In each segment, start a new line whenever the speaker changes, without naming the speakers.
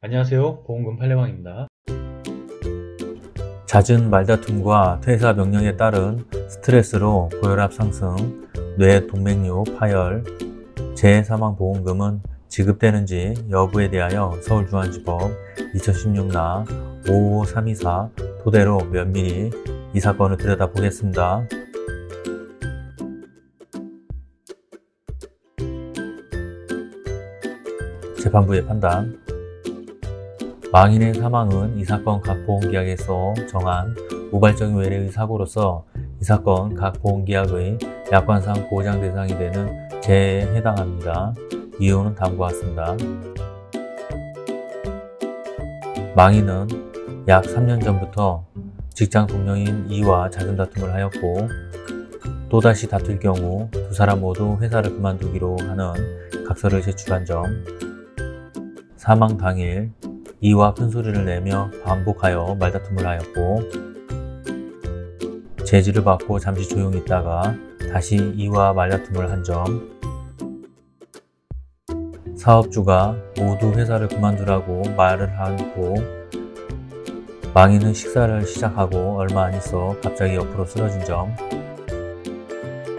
안녕하세요. 보험금 팔례방입니다.
잦은 말다툼과 퇴사 명령에 따른 스트레스로 고혈압 상승, 뇌 동맥류 파열, 재사망보험금은 지급되는지 여부에 대하여 서울중앙지법 2016나 55324 토대로 면밀히 이 사건을 들여다보겠습니다. 재판부의 판단 망인의 사망은 이 사건 각 보험계약에서 정한 우발적인 외래의 사고로서 이 사건 각 보험계약의 약관상 보장 대상이 되는 재해에 해당합니다. 이유는 다음과 같습니다. 망인은 약 3년 전부터 직장 동료인 이와 잦은 다툼을 하였고 또다시 다툴 경우 두 사람 모두 회사를 그만두기로 하는 각서를 제출한 점 사망 당일 이와 큰 소리를 내며 반복하여 말다툼을 하였고 제지를 받고 잠시 조용히 있다가 다시 이와 말다툼을 한 점 사업주가 모두 회사를 그만두라고 말을 하고 망인은 식사를 시작하고 얼마 안 있어 갑자기 옆으로 쓰러진 점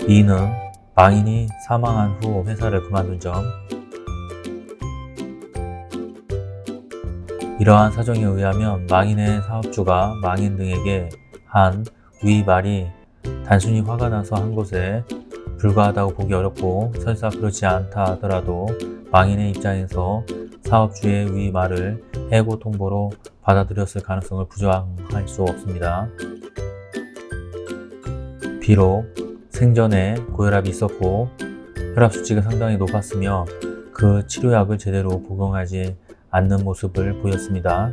이는 망인이 사망한 후 회사를 그만둔 점 이러한 사정에 의하면 망인의 사업주가 망인 등에게 한 위 말이 단순히 화가 나서 한 것에 불과하다고 보기 어렵고 설사 그렇지 않다 하더라도 망인의 입장에서 사업주의 위 말을 해고 통보로 받아들였을 가능성을 부정할 수 없습니다. 비록 생전에 고혈압이 있었고 혈압 수치가 상당히 높았으며 그 치료약을 제대로 복용하지 않는 모습을 보였습니다.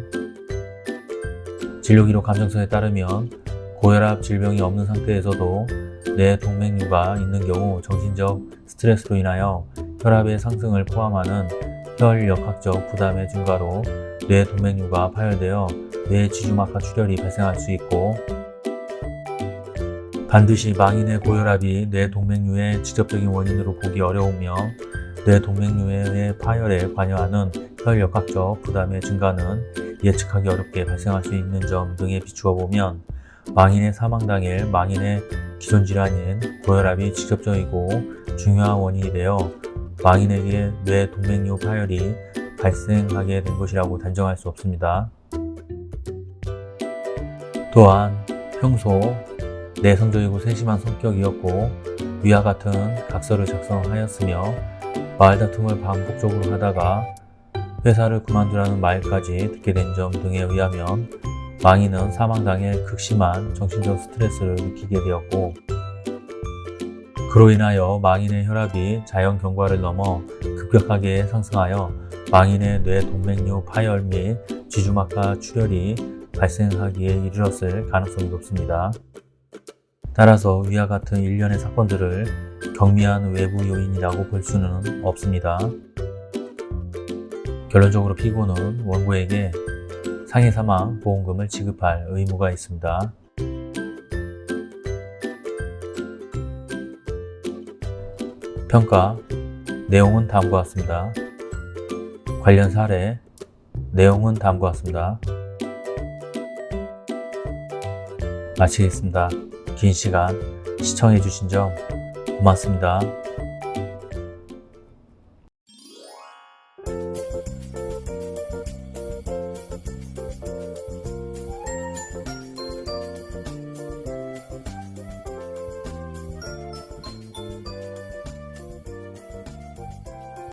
진료기록 감정서에 따르면 고혈압 질병이 없는 상태에서도 뇌 동맥류가 있는 경우 정신적 스트레스로 인하여 혈압의 상승을 포함하는 혈역학적 부담의 증가로 뇌 동맥류가 파열되어 뇌 지주막하 출혈이 발생할 수 있고 반드시 망인의 고혈압이 뇌 동맥류의 직접적인 원인으로 보기 어려우며 뇌 동맥류의 파열에 관여하는 혈역학적 부담의 증가는 예측하기 어렵게 발생할 수 있는 점 등에 비추어 보면 망인의 사망 당일 망인의 기존 질환인 고혈압이 직접적이고 중요한 원인이 되어 망인에게 뇌 동맥류 파열이 발생하게 된 것이라고 단정할 수 없습니다. 또한 평소 내성적이고 세심한 성격이었고 위와 같은 각서를 작성하였으며 말다툼을 반복적으로 하다가 회사를 그만두라는 말까지 듣게 된 점 등에 의하면 망인은 사망 당일 극심한 정신적 스트레스를 느끼게 되었고 그로 인하여 망인의 혈압이 자연 경과를 넘어 급격하게 상승하여 망인의 뇌 동맥류 파열 및 쥐주막하 출혈이 발생하기에 이르렀을 가능성이 높습니다. 따라서 위와 같은 일련의 사건들을 경미한 외부 요인이라고 볼 수는 없습니다. 결론적으로 피고는 원고에게 상해 사망 보험금을 지급할 의무가 있습니다. 평가 내용은 다음과 같습니다. 관련 사례 내용은 다음과 같습니다. 마치겠습니다. 긴 시간 시청해 주신 점 고맙습니다.